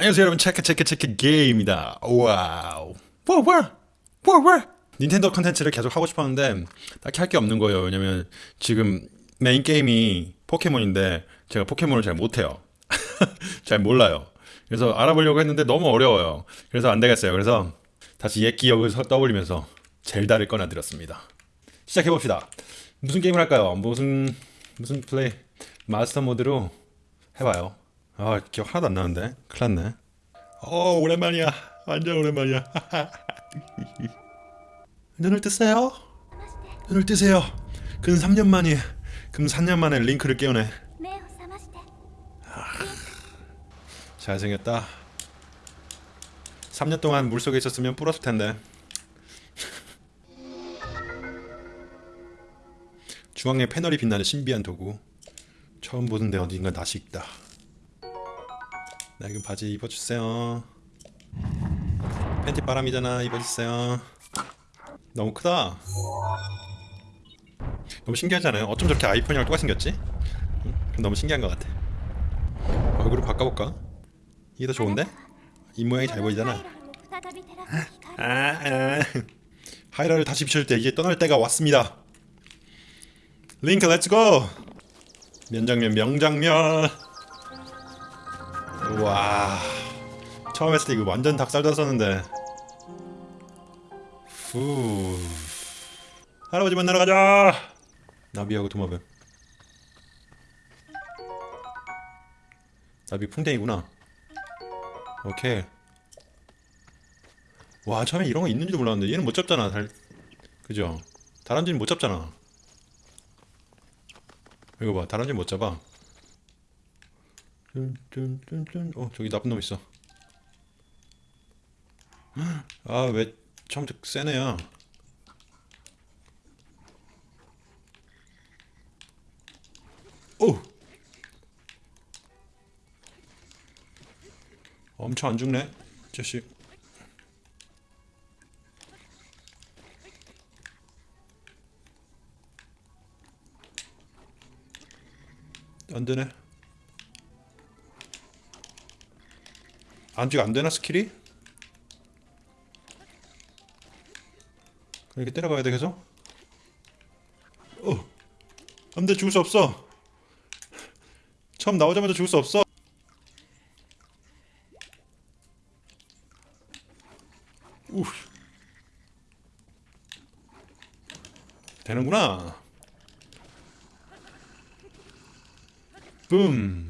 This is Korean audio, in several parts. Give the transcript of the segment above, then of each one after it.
안녕하세요 여러분. 체크 체크 체크 게임입니다. 와우. 뭐야 뭐야 닌텐도 컨텐츠를 계속 하고 싶었는데 딱히 할 게 없는 거예요. 왜냐면 지금 메인 게임이 포켓몬인데 제가 포켓몬을 잘 못해요. 잘 몰라요. 그래서 알아보려고 했는데 너무 어려워요. 그래서 안 되겠어요. 그래서 다시 옛 기억을 서- 떠올리면서 젤다를 꺼내들었습니다. 시작해봅시다. 무슨 게임을 할까요? 무슨 무슨 플레이? 마스터 모드로 해봐요 아 기억 하나도 안 나는데? 큰일났네. 어 오랜만이야. 완전 오랜만이야. 눈을 뜨세요. 눈을 뜨세요. 근 3년 만이 금 3년 만에 링크를 깨우네. 아, 잘생겼다. 3년 동안 물속에 있었으면 불었을 텐데. 중앙에 패널이 빛나는 신비한 도구. 처음 보는데 어딘가 낯이 익다. 나 낡은 바지 입어주세요. 팬티 바람이잖아 입어주세요. 너무 크다. 너무 신기하잖아요? 어쩜 저렇게 아이폰이랑 똑같이 생겼지? 너무 신기한 것 같아. 얼굴을 바꿔볼까? 이게 더 좋은데? 입 모양이 잘 보이잖아. 아, 아. 하이라를 다시 비출 때 이제 떠날 때가 왔습니다. 링크 let's go! 명장면 명장면. 와 처음 했을 때 이거 완전 닭살 돋았었는데. 후. 할아버지 만나러 가자. 나비하고 도마뱀. 나비 풍뎅이구나. 오케이. 와 처음에 이런 거 있는지도 몰랐는데 얘는 못 잡잖아 달 그죠 다람쥐는 못 잡잖아 이거 봐 다람쥐 못 잡아 뚠뚠뚠뚠. 어 저기 나쁜 놈 있어. 아왜센 애야 오! 엄청 안 죽네 이 자식. 안 되네. 안지가 안 되나 스킬이? 이렇게 때려가야 돼 계속? 어, 안돼 죽을 수 없어. 처음 나오자마자 죽을 수 없어. 우. 되는구나. 붐.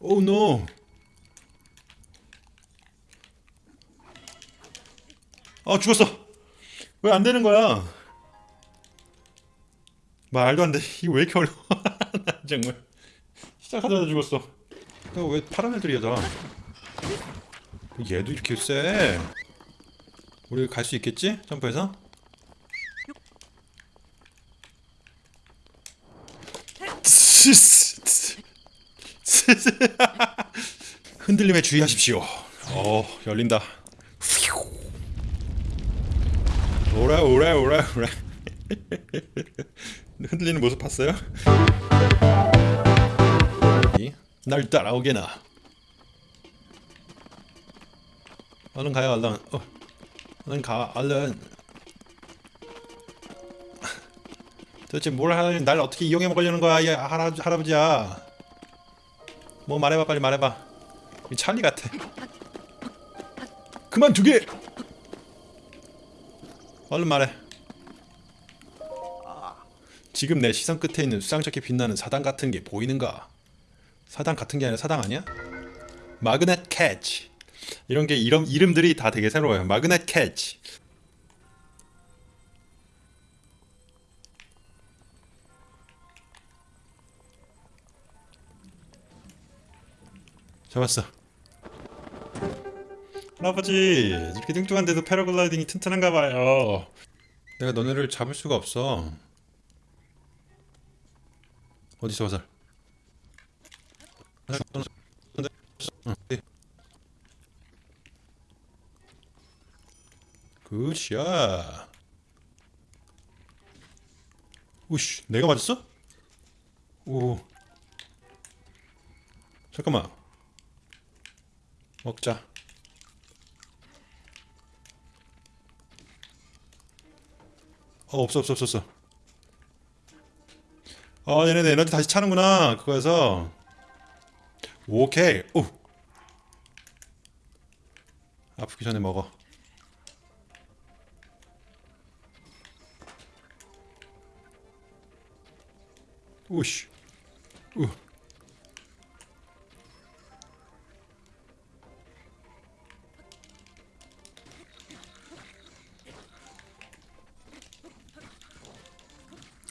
오 노. 아 죽었어. 왜 안 되는 거야? 말도 안 돼. 이거 왜 이렇게 어려워? 나 정말 시작하자마자 죽었어. 왜 파란 애들이야 다? 얘도 이렇게 세? 우리 갈 수 있겠지? 점프해서? 흔들림에 주의하십시오. 어 열린다. 오라 오라 오라 오라. 흔들리는 모습 봤어요? 이, 날 따라오게나. 얼른 가요 얼른. 어, 얼른 가 얼른. 도대체 뭘 하려는 날 어떻게 이용해 먹으려는 거야 이 할아, 할아버지야 뭐 말해봐 빨리 말해봐. 이 찰리 같아. 그만두게! 얼른 말해. 지금 내 시선 끝에 있는 수상쩍게 빛나는 사당 같은 게 보이는가? 사당 같은 게 아니라 사당 아니야? magnet catch. 이런 게 이름, 이름들이 다 되게 새로워요. magnet catch 잡았어. 할아버지 이렇게 뚱뚱한데도 패러글라이딩이 튼튼한가 봐요. 내가 너네를 잡을 수가 없어. 어디 있어 화살? 굿샷. 우씨, 내가 맞았어? 오. 잠깐만. 먹자. 어 없어 없어 없어 없어. 어 얘네들 에너지 다시 차는구나 그거에서. 오케이. 오. 아프기 전에 먹어. 우씨. 우.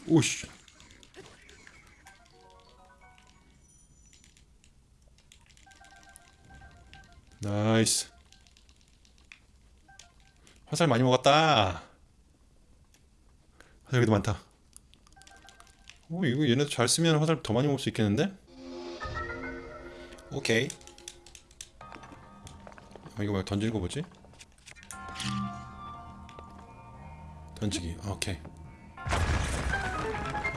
우씨. 나이스. 화살 많이 먹었다. 화살 여기도 많다. 오 이거 얘네도 잘 쓰면 화살 더 많이 먹을 수 있겠는데? 오케이. 아, 이거 뭐야 던지는 거 뭐지? 던지기. 아, 오케이.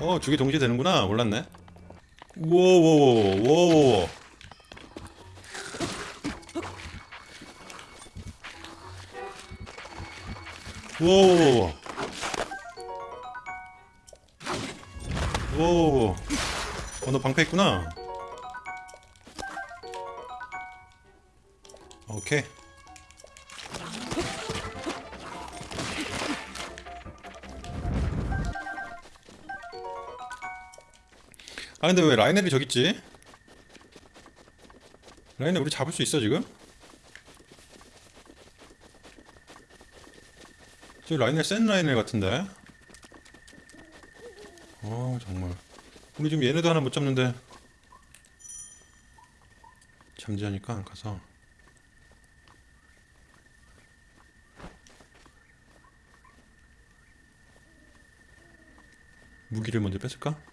어, 두개 동시에 되는구나. 몰랐네. 우와우와우와우와. 우와우와우와. 우와우와우와. 어, 너 방패 있구나. 오케이. 아 근데 왜 라이넬이 저기 있지? 라이넬 우리 잡을 수 있어 지금? 저 라이넬 센 라이넬 같은데? 어 정말 우리 지금 얘네도 하나 못 잡는데 잠재하니까 가서 무기를 먼저 뺏을까?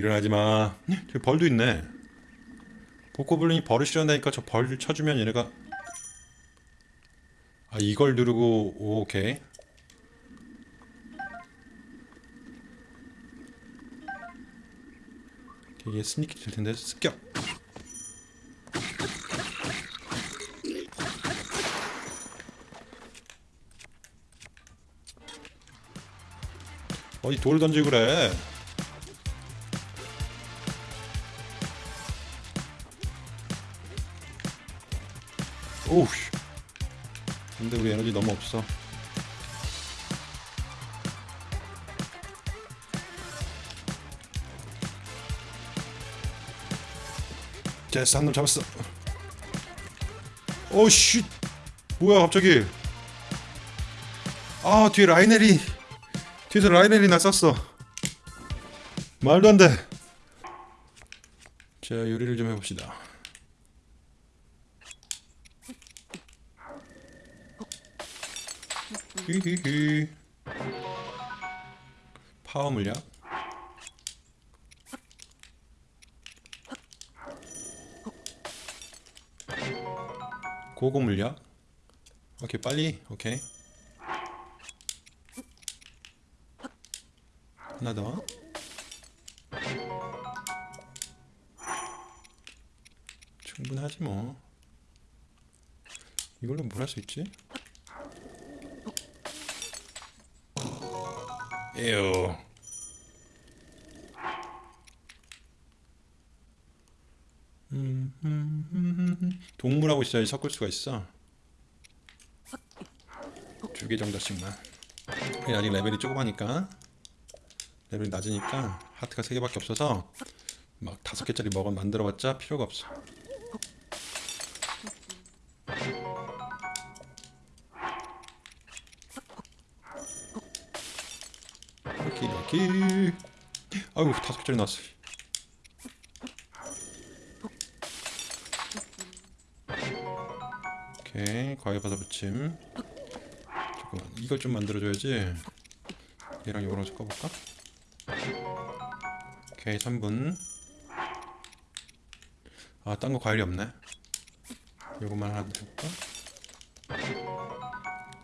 일어나지 마. 저기 벌도 있네. 보코블린이 벌을 싫어한다니까 저 벌 쳐주면 얘네가 아 이걸 누르고 오, 오케이. 이게 스니키 될 텐데 습격. 어디 돌 던지고 그래. 오우 근데 우리 에너지 너무 없어. 됐어 한놈 잡았어. 오씨. 뭐야 갑자기. 아 뒤에 라이넬이 뒤에서 라이넬이 나 쐈어. 말도 안돼. 자 요리를 좀 해봅시다 히히히. 파워 물약 고고 물약 오케이 빨리. 오케이. 하나 더. 충분하지 뭐. 이걸로 뭘 할 수 있지? 음. 동물하고 있어야지 섞을 수가 있어. 두 개 정도씩만. 아직 레벨이 조그마니까 레벨이 낮으니까 하트가 세 개밖에 없어서 막 다섯 개짜리 먹어 만들어봤자 필요가 없어. 이렇게 아이고 다섯 개짜리 나왔어. 오케이 과일 받아 붙임 잠깐만 이걸 좀 만들어줘야지. 얘랑 이거랑 섞어볼까? 오케이 3분. 아 딴 거 과일이 없네. 요것만 하나 줄까?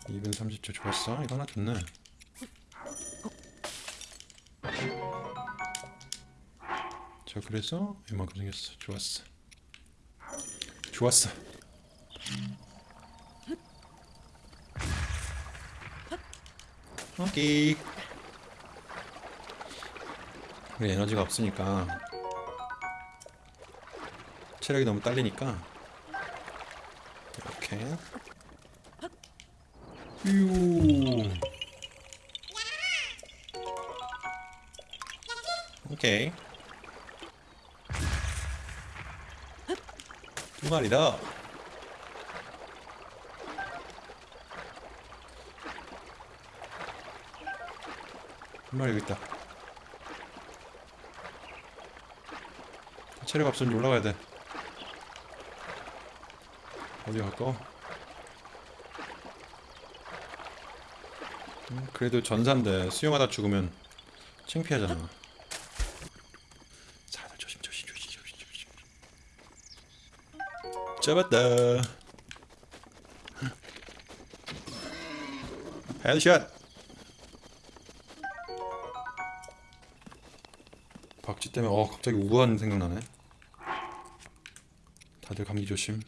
2분 30초 좋았어. 이거 하나 좋네 자 그래서 이만큼 생겼어. 좋았어. 좋았어. 오케이. 우리 에너지가 없으니까 체력이 너무 딸리니까 이렇게. 유 오케이 두 마리다. 한 마리 여기 있다. 체력 없으니 올라가야 돼. 어디 갈까? 음, 그래도 전사인데 수영하다 죽으면 창피하잖아 사들 조심 조심 조심 조심 조심 잡았다 headshot 박쥐 때문에 어 갑자기 우한 생각나네 다들 감기 조심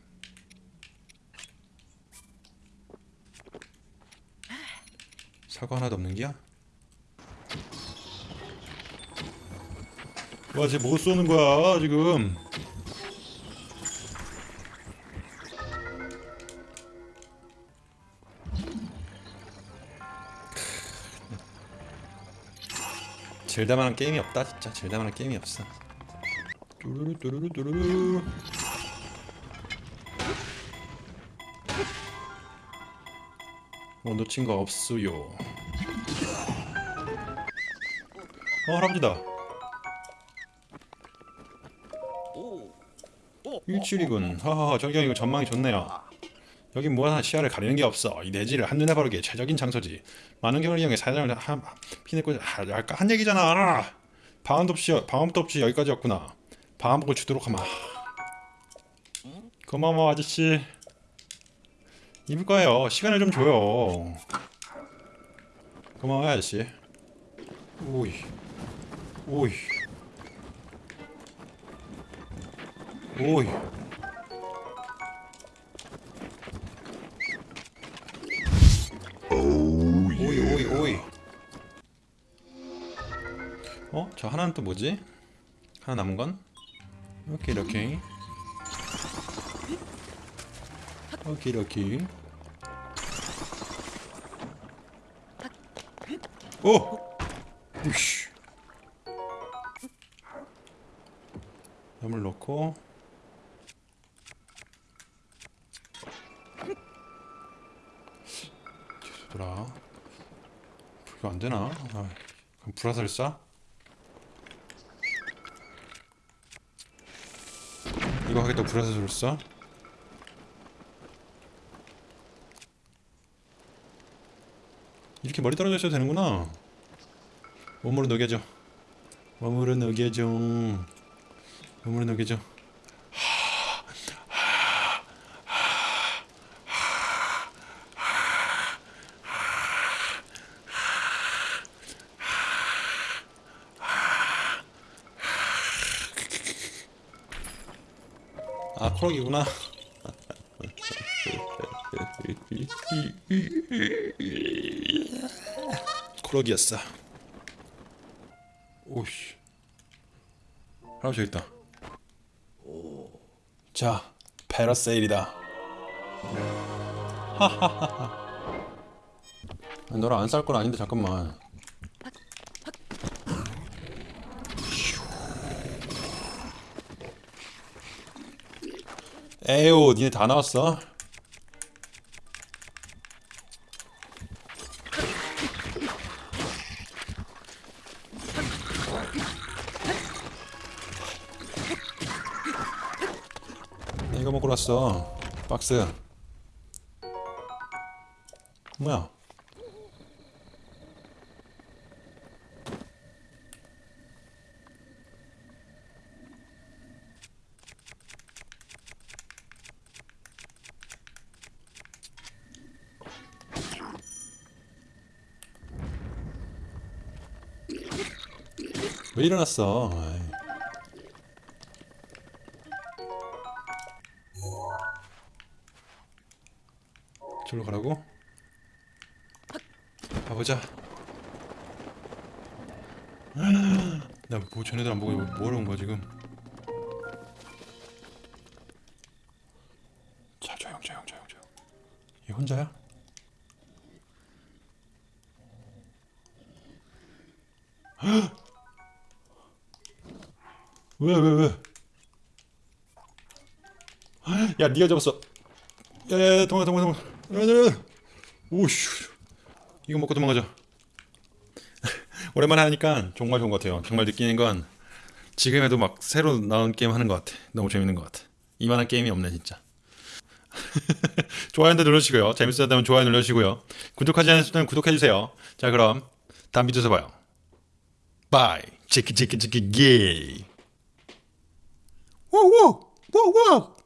사과 하나도 없는 기야? 와, 쟤뭐 쏘는 거야, 지금? 젤다만한 게임이 없다, 진짜. 젤다만한 게임이 없어. 뚜루루 뚜루루 뚜루루. 뭐 놓친 거 없어요. 어 할아버지다. 일출이군. 하하하 저기 이거 전망이 좋네요. 여긴 뭐 하나 시야를 가리는 게 없어. 이 내지를 한눈에 바르기에 최적인 장소지. 많은 경우를 이용해 사장을 한 피내고 할까 한 얘기잖아. 방음도 없이 방음도 없이 여기까지 왔구나. 방음복을 주도록 하마. 고마워 아저씨. 입을 거예요. 시간을 좀 줘요. 고마워요 아저씨. 오이, 오이. 오이 저 하나는 또 뭐지? 하나 남은 건? 오케이 오케이. 오케이 오케이. 오! 우씨. 염을 넣고 뒤돌아 이거 안 되나? 아, 그럼 불화살을 이거 하겠다 쏴? 이렇게 머리 떨어져 있어도 되는구나. 몸으로 녹여줘. 몸으로 녹여줘. 몸으로 녹여줘. 코럭이구나. 코럭이었어. 오씨. 할아버지 있다. 자, 패러세일이다. 하하하하. 너랑 안쌀건 아닌데 잠깐만. 에휴, 니네 다 나왔어? 나 이거 먹으러 왔어. 박스. 뭐야? 왜 일어났어? 저로 가라고? 가보자 나 뭐, 전네들 안보고 뭐하러 온거야 지금 자 조용 조용 조용 조용 얘 혼자야? 왜 왜 왜? 야 네가 잡았어. 야야야 도망가 도망가 도망가. 오씨. 이거 먹고 도망가자. 오랜만에 하니까 정말 좋은 것 같아요. 정말 느끼는 건 지금에도 막 새로 나온 게임 하는 것 같아. 너무 재밌는 것 같아. 이만한 게임이 없네 진짜. 좋아요 눌러주시고요. 재밌었다면 좋아요 눌러주시고요. 구독하지 않으셨다면 구독해주세요. 자 그럼 다음 비디오에서 봐요. 바이. 치키 치키 치키 게이. 哇哇哇哇！